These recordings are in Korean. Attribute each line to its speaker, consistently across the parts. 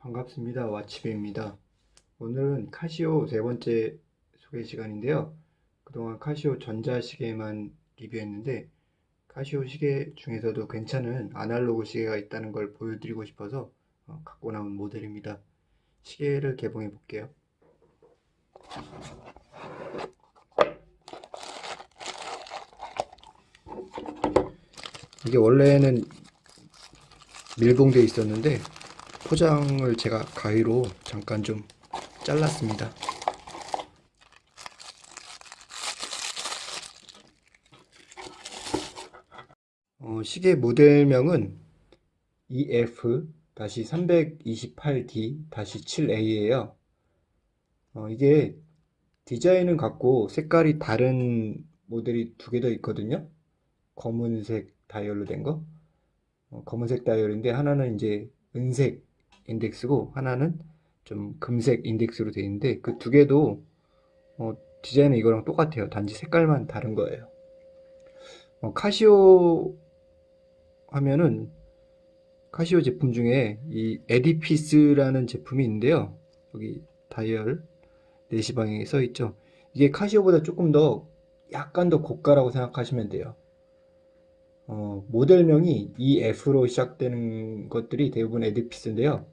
Speaker 1: 반갑습니다. 와치배입니다. 오늘은 카시오 세 번째 소개 시간인데요. 그동안 카시오 전자시계만 리뷰했는데 카시오 시계 중에서도 괜찮은 아날로그 시계가 있다는 걸 보여드리고 싶어서 어, 갖고 나온 모델입니다. 시계를 개봉해 볼게요. 이게 원래는 밀봉되어 있었는데 포장을 제가 가위로 잠깐 좀 잘랐습니다. 어, 시계 모델명은 EF-328D-7A예요. 어, 이게 디자인은 같고 색깔이 다른 모델이 두 개 더 있거든요. 검은색 다이얼로 된 거. 어, 검은색 다이얼인데 하나는 이제 은색 인덱스고 하나는 좀 금색 인덱스로 되어 있는데 그 두 개도 어, 디자인은 이거랑 똑같아요. 단지 색깔만 다른 거예요. 어, 카시오 하면은 카시오 제품 중에 이 에디피스라는 제품이 있는데요. 여기 다이얼 4시 방향에 써 있죠. 이게 카시오보다 조금 더 약간 더 고가라고 생각하시면 돼요. 어, 모델명이 EF로 시작되는 것들이 대부분 에디피스인데요.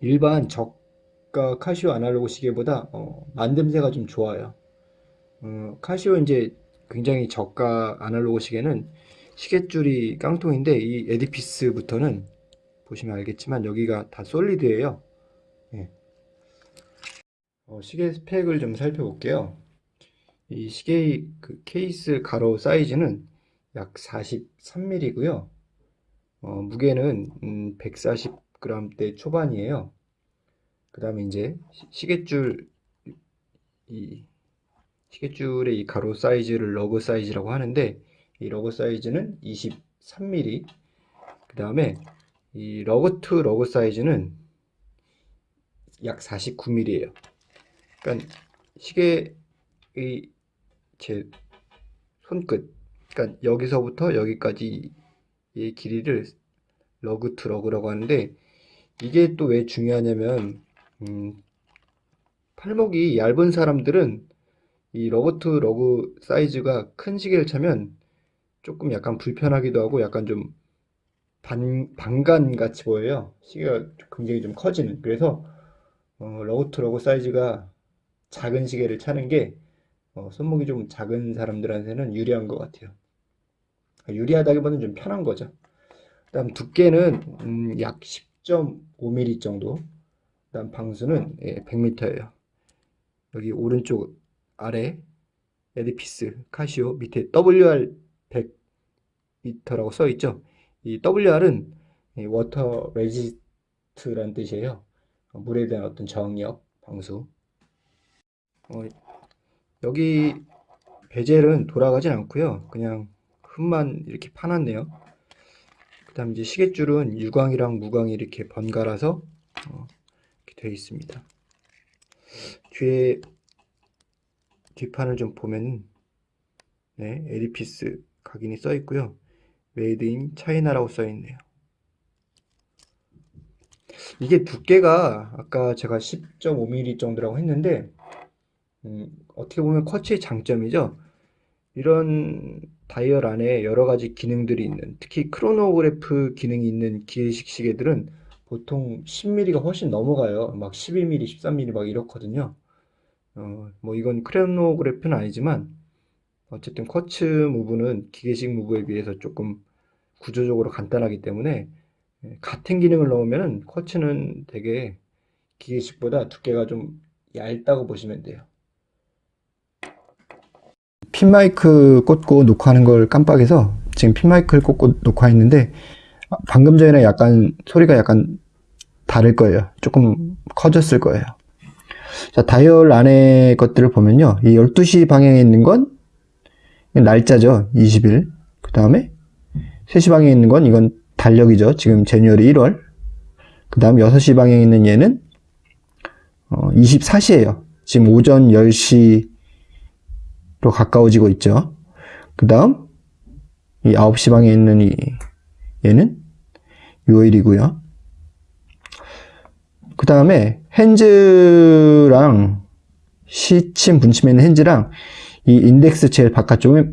Speaker 1: 일반 저가 카시오 아날로그 시계보다 어, 만듦새가 좀 좋아요. 어, 카시오 이제 굉장히 저가 아날로그 시계는 시계줄이 깡통인데 이 에디피스부터는 보시면 알겠지만 여기가 다 solid예요. 예. 어, 시계 스펙을 좀 살펴볼게요. 이 시계의 그 케이스 가로 사이즈는 약 43mm고요. 어, 무게는 음, 140g대 초반이에요. 그 다음에 이제 시계줄 이 시계줄의 이 가로 사이즈를 lug 사이즈라고 하는데 이 lug 사이즈는 23mm 그 다음에 이 lug to lug 사이즈는 약 49mm예요. 그러니까 시계의 제 손끝 그러니까 여기서부터 여기까지의 길이를 lug to lug라고 하는데 이게 또 왜 중요하냐면 음, 팔목이 얇은 사람들은 이 to lug 사이즈가 큰 시계를 차면 조금 약간 불편하기도 하고 약간 좀 반, 반간 같이 보여요 시계가 굉장히 좀 커지는 그래서 어, to lug 사이즈가 작은 시계를 차는 게 어, 손목이 좀 작은 사람들한테는 유리한 것 같아요. 유리하다기보다는 좀 편한 거죠. 그 다음 두께는 음, 약 10.5mm 정도 그 다음 방수는 예, 100m예요. 여기 오른쪽 아래 에디피스 카시오 밑에 WR 100m라고 써 있죠. 이 WR은 water resist라는 뜻이에요. 물에 대한 어떤 저항력, 방수. 어, 여기 bezel은 돌아가진 않고요. 그냥 흠만 이렇게 파놨네요. 그 다음 이제 시계줄은 유광이랑 무광이 이렇게 번갈아서 어, 이렇게 되어 있습니다. 뒤에 뒷판을 좀 보면 네, 에디피스 각인이 써 있고요. Made in China라고 써 있네요. 이게 두께가 아까 제가 10.5mm 정도라고 했는데 음, 어떻게 보면 쿼츠의 장점이죠. 이런 다이얼 안에 여러 가지 기능들이 있는 특히 크로노그래프 기능이 있는 기계식 시계들은 보통 10mm가 훨씬 넘어가요. 막 12mm, 13mm 막 이렇거든요. 어, 뭐 이건 크로노그래프는 아니지만 어쨌든 쿼츠 무브는 기계식 무브에 비해서 조금 구조적으로 간단하기 때문에 예, 같은 기능을 넣으면 쿼츠는 되게 기계식보다 두께가 좀 얇다고 보시면 돼요. 핀마이크 꽂고 녹화하는 걸 깜빡해서 지금 핀마이크를 꽂고 녹화했는데 방금 전에 약간 소리가 약간 다를 거예요. 조금 커졌을 거예요. 자, 다이얼 안에 것들을 보면요. 이 12시 방향에 있는 건 날짜죠. 20일. 그 다음에 3시 방향에 있는 건 이건 달력이죠. 지금 제뉴얼이 1월. 그 다음 6시 방향에 있는 얘는 어, 24시예요. 지금 오전 10시 로 가까워지고 있죠. 그 다음 이 9시 방에 있는 이 얘는 요일이고요.
Speaker 2: 다음에 핸즈랑 시침 분침에 있는 핸즈랑 이 인덱스 제일 바깥쪽에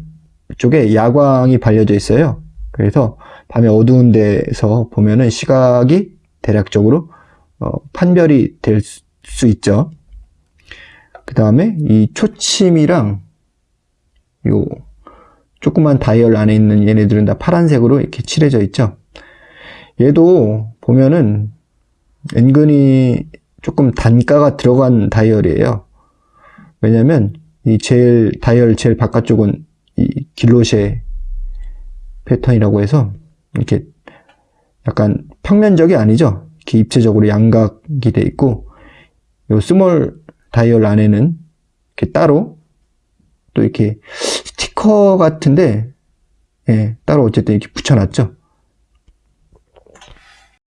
Speaker 2: 쪽에 야광이 발려져 있어요. 그래서 밤에 어두운 데서 보면은 시각이 대략적으로 어, 판별이 될 수 있죠. 그 다음에 이 초침이랑 요 조그만 다이얼 안에 있는 얘네들은 다 파란색으로 이렇게 칠해져 있죠. 얘도 보면은 은근히 조금 단가가 들어간 다이얼이에요. 왜냐면 이 제일 다이얼 제일 바깥쪽은 이 길로쉐 패턴이라고 해서 이렇게 약간 평면적이 아니죠. 이렇게 입체적으로 양각이 돼 있고 요 small 다이얼 안에는 이렇게 따로 또 이렇게 스티커 같은데 예, 따로 어쨌든 이렇게 붙여놨죠.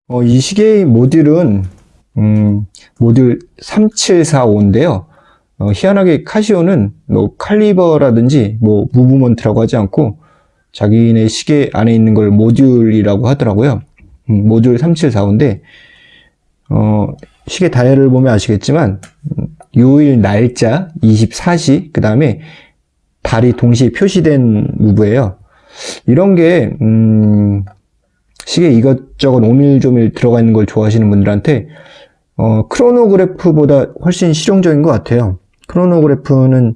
Speaker 2: 어, 이 시계의 모듈은 음, 모듈 3745인데요. 어, 희한하게 카시오는 뭐 칼리버라든지 뭐 movement라고 하지 않고 자기네 시계 안에 있는 걸 모듈이라고 하더라고요. 음, 모듈 3745인데 어, 시계 다이얼을 보면 아시겠지만 음, 요일 날짜 24시 그 다음에 달이 동시에 표시된 무브예요. 이런 게 음, 시계 이것저것 오밀조밀 들어가 있는 걸 좋아하시는 분들한테 어, 크로노그래프보다 훨씬 실용적인 것 같아요. 크로노그래프는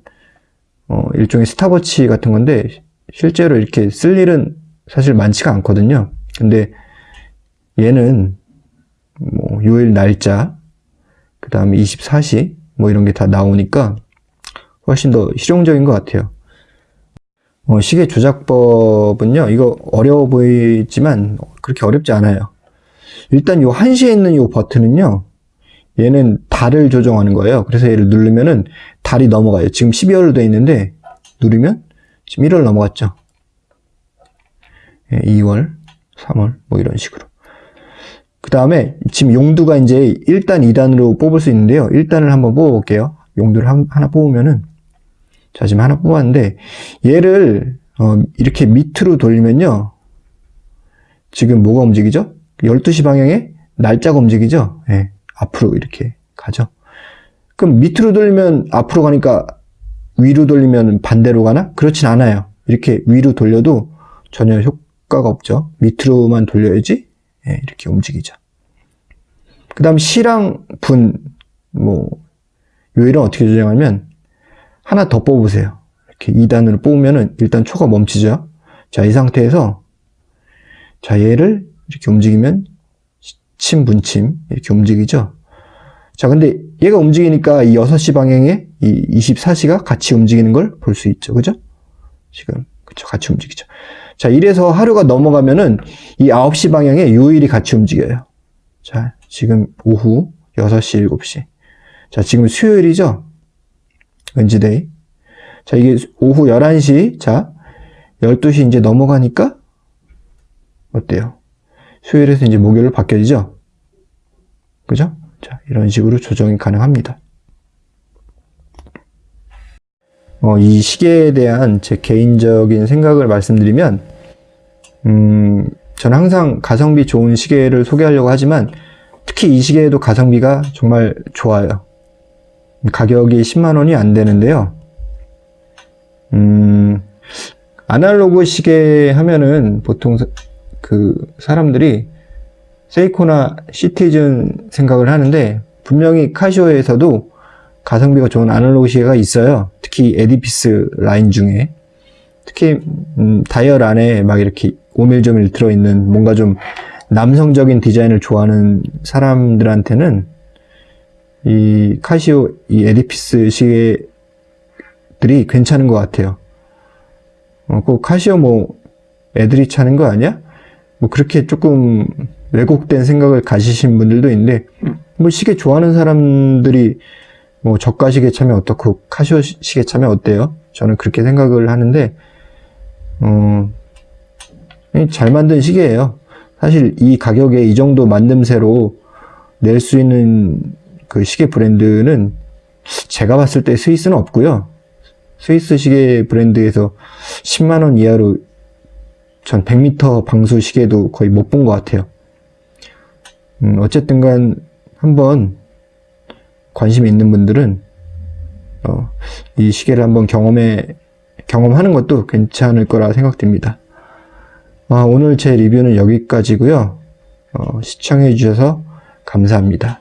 Speaker 2: 어, 일종의 스탑워치 같은 건데 실제로 이렇게 쓸 일은 사실 많지가 않거든요. 근데 얘는 뭐 요일 날짜 그 다음에 24시 뭐 이런 게 다 나오니까 훨씬 더 실용적인 것 같아요. 어, 시계 조작법은요, 이거 어려워 보이지만 그렇게 어렵지 않아요. 일단 요 한시에 있는 요 버튼은요, 얘는 달을 조정하는 거예요. 그래서 얘를 누르면은 달이 넘어가요. 지금 12월로 되어 있는데, 누르면 지금 1월 넘어갔죠. 2월, 3월, 뭐 이런 식으로. 그 다음에 지금 용두가 이제 1단, 2단으로 뽑을 수 있는데요. 1단을 한번 뽑아볼게요. 용두를 하나 뽑으면은 자, 지금 하나 뽑았는데, 얘를, 어, 이렇게 밑으로 돌리면요. 지금 뭐가 움직이죠? 12시 방향에 날짜가 움직이죠? 예, 앞으로 이렇게 가죠. 그럼 밑으로 돌리면 앞으로 가니까 위로 돌리면 반대로 가나? 그렇진 않아요. 이렇게 위로 돌려도 전혀 효과가 없죠. 밑으로만 돌려야지, 예, 이렇게 움직이죠. 그 다음 시랑 분, 뭐, 요일은 어떻게 조정하면, 하나 더 뽑으세요. 이렇게 2단으로 뽑으면은 일단 초가 멈추죠. 자, 이 상태에서 자, 얘를 이렇게 움직이면 침, 분침 이렇게 움직이죠. 자, 근데 얘가 움직이니까 이 6시 방향에 이 24시가 같이 움직이는 걸 볼 수 있죠. 그죠? 지금 그쵸 같이 움직이죠. 자, 이래서 하루가 넘어가면은 이 9시 방향에 요일이 같이 움직여요. 자, 지금 오후 6시, 7시. 자, 지금 수요일이죠? 왠지데이. 자, 이게 오후 11시. 자, 12시 이제 넘어가니까 어때요? 수요일에서 이제 목요일로 바뀌어지죠? 그죠? 자, 이런 식으로 조정이 가능합니다. 어, 이 시계에 대한 제 개인적인 생각을 말씀드리면, 음, 저는 항상 가성비 좋은 시계를 소개하려고 하지만, 특히 이 시계에도 가성비가 정말 좋아요. 가격이 10만 원이 안 되는데요. 음, 아날로그 시계 하면은 보통 그 사람들이 세이코나 시티즌 생각을 하는데 분명히 카시오에서도 가성비가 좋은 아날로그 시계가 있어요. 특히 에디피스 라인 중에 특히 음, 다이얼 안에 막 이렇게 오밀조밀 들어있는 뭔가 좀 남성적인 디자인을 좋아하는 사람들한테는 이 카시오 이 에디피스 시계들이 괜찮은 것 같아요. 어, 그 카시오 뭐 애들이 차는 거 아니야? 뭐 그렇게 조금 왜곡된 생각을 가지신 분들도 있는데 뭐 시계 좋아하는 사람들이 뭐 저가 시계 차면 어떻고 카시오 시계 차면 어때요? 저는 그렇게 생각을 하는데 어, 잘 만든 시계예요. 사실 이 가격에 이 정도 만듦새로 낼 수 있는 그 시계 브랜드는 제가 봤을 때 스위스는 없고요. 스위스 시계 브랜드에서 10만원 이하로 전 100m 방수 시계도 거의 못 본 것 같아요. 음, 어쨌든 간 한번 관심 있는 분들은 어, 이 시계를 한번 경험해 경험하는 것도 괜찮을 거라 생각됩니다. 아, 오늘 제 리뷰는 여기까지고요. 어, 시청해 주셔서 감사합니다.